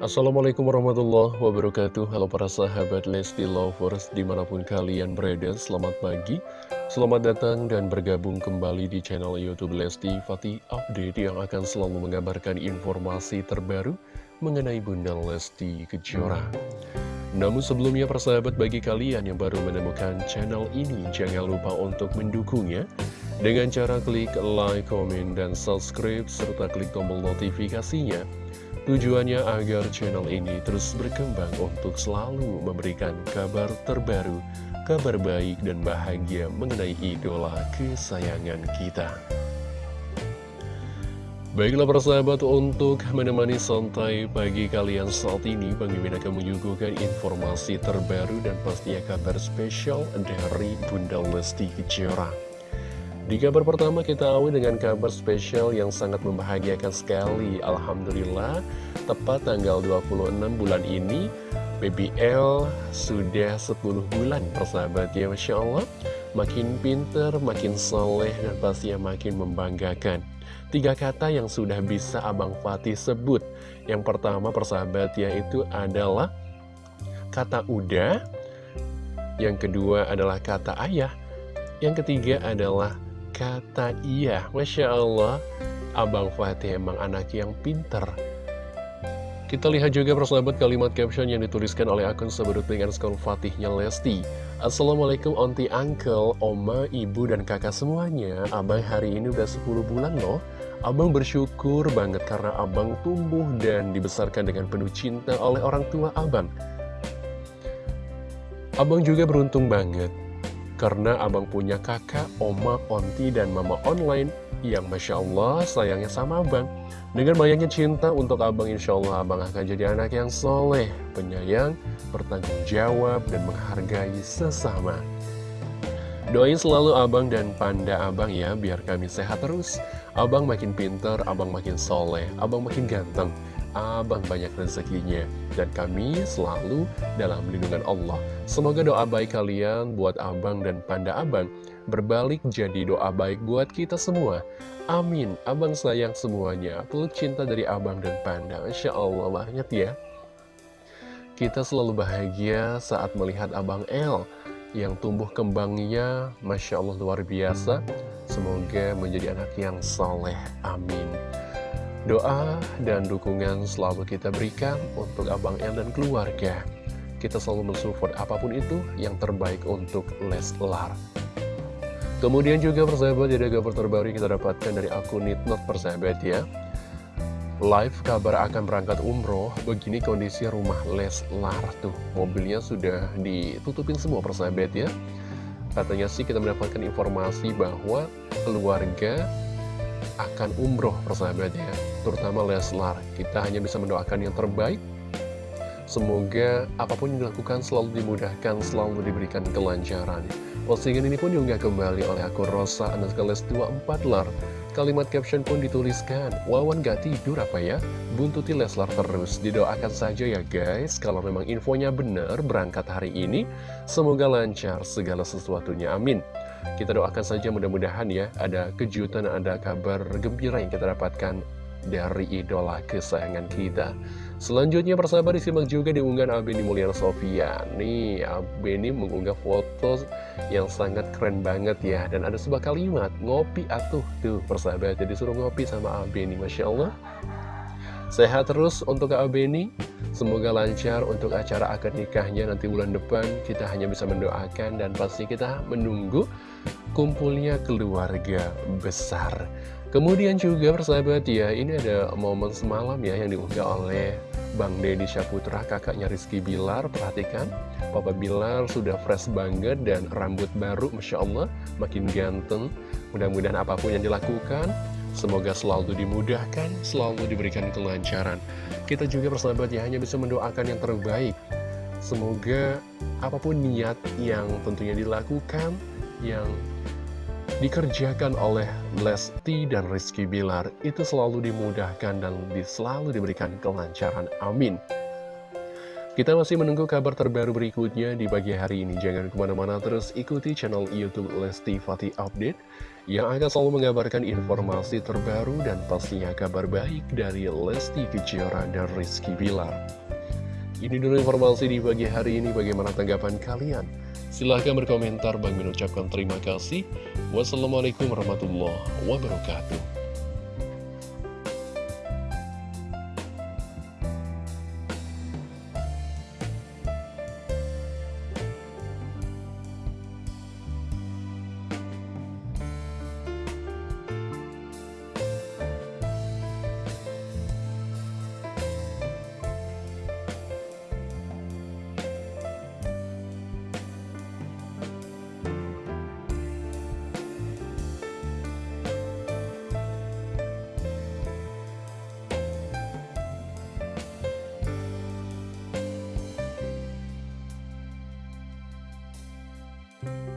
Assalamualaikum warahmatullahi wabarakatuh. Halo para sahabat Lesti Lovers di mana pun kalian berada Selamat pagi. Selamat datang dan bergabung kembali di channel Youtube Lesti Fatih Update Yang akan selalu mengabarkan informasi terbaru mengenai Bunda Lesti Kejora. Namun sebelumnya persahabat bagi kalian yang baru menemukan channel ini Jangan lupa untuk mendukungnya. Dengan cara klik like, komen, dan subscribe Serta klik tombol notifikasinya Tujuannya agar channel ini terus berkembang untuk selalu memberikan kabar terbaru, kabar baik dan bahagia mengenai idola kesayangan kita. Baiklah persahabat untuk menemani santai pagi kalian saat ini Bang Mimin akan menyuguhkan informasi terbaru dan pastinya kabar spesial dari Bunda Lesti Kejora. Di kabar pertama kita awali dengan kabar spesial yang sangat membahagiakan sekali. Alhamdulillah Tepat tanggal 26 bulan ini BBL sudah 10 bulan persahabat ya Masya Allah. Makin pinter, makin soleh dan pastinya makin membanggakan. Tiga kata yang sudah bisa Abang Fatih sebut. Yang pertama persahabat ya itu adalah Kata udah Yang kedua adalah kata ayah. Yang ketiga adalah kata iya Masya Allah Abang Fatih emang anak yang pinter kita lihat juga persahabat kalimat caption yang dituliskan oleh akun sebut dengan skor Fatihnya Lesti. Assalamualaikum onti uncle, oma, ibu, dan kakak semuanya. Abang hari ini udah 10 bulan loh. Abang bersyukur banget karena abang tumbuh dan dibesarkan dengan penuh cinta oleh orang tua abang. Abang juga beruntung banget karena abang punya kakak, oma, onti, dan mama online yang Masya Allah sayangnya sama abang. Dengan banyaknya cinta untuk abang, Insya Allah abang akan jadi anak yang soleh, penyayang, bertanggung jawab, dan menghargai sesama. Doain selalu abang dan panda abang ya, biar kami sehat terus. Abang makin pinter, abang makin soleh, abang makin ganteng abang banyak rezekinya dan kami selalu dalam lindungan Allah. Semoga doa baik kalian buat abang dan panda abang berbalik jadi doa baik buat kita semua. Amin. Abang sayang semuanya. Peluk cinta dari abang dan panda. Insya Allah banyak ya. Kita selalu bahagia saat melihat abang El yang tumbuh kembangnya Masya Allah luar biasa Semoga menjadi anak yang soleh Amin Doa dan dukungan selalu kita berikan untuk Abang El dan keluarga. Kita selalu mensupport apa pun itu yang terbaik untuk Leslar. Kemudian juga persahabat ada kabar terbaru yang kita dapatkan dari akun Nitnot persahabat ya. Live kabar akan berangkat umroh, begini kondisi rumah Leslar tuh. Mobilnya sudah ditutupin semua persahabat ya. Katanya sih kita mendapatkan informasi bahwa keluarga akan umroh persahabatnya terutama Leslar kita hanya bisa mendoakan yang terbaik Semoga apa pun yang dilakukan selalu dimudahkan, selalu diberikan kelancaran. Postingan ini pun diunggah kembali oleh akun Rosa Anaskales 24 lar. Kalimat caption pun dituliskan, Wawan gak tidur apa ya? Buntuti Leslar terus, didoakan saja ya guys. Kalau memang infonya benar berangkat hari ini, semoga lancar segala sesuatunya, amin. Kita doakan saja mudah-mudahan ya ada kejutan, ada kabar gembira yang kita dapatkan dari idola kesayangan kita. Selanjutnya persahabat disimak juga di unggahan Abeni Mulyana Sofia. Nih, Abeni mengunggah foto yang sangat keren banget ya. Dan ada sebuah kalimat, ngopi atuh. Tuh persahabat, jadi suruh ngopi sama Abeni. Masya Allah. Sehat terus untuk Kak Abeni. Semoga lancar untuk acara akad nikahnya nanti bulan depan. Kita hanya bisa mendoakan dan pasti kita menunggu kumpulnya keluarga besar. Kemudian juga persahabat ya, ini ada momen semalam ya yang diunggah oleh Bang Deddy Syaputra, kakaknya Rizky Bilar. Perhatikan, Papa Bilar sudah fresh banget dan rambut baru, Masya Allah, makin ganteng. Mudah-mudahan apa pun yang dilakukan, semoga selalu dimudahkan, selalu diberikan kelancaran. Kita juga persahabat ya, hanya bisa mendoakan yang terbaik. Semoga apa pun niat yang tentunya dilakukan, yang dikerjakan oleh Lesti dan Rizky Bilar itu selalu dimudahkan dan selalu diberikan kelancaran. Amin. Kita masih menunggu kabar terbaru berikutnya di pagi hari ini. Jangan ke mana-mana terus ikuti channel Youtube Lesti Fatih Update yang akan selalu mengabarkan informasi terbaru dan pastinya kabar baik dari Lesti Kejora dan Rizky Bilar. Ini dulu informasi di pagi hari ini. Bagaimana tanggapan kalian? Silahkan berkomentar. Bang mengucapkan terima kasih. Wassalamualaikum warahmatullahi wabarakatuh. Bye.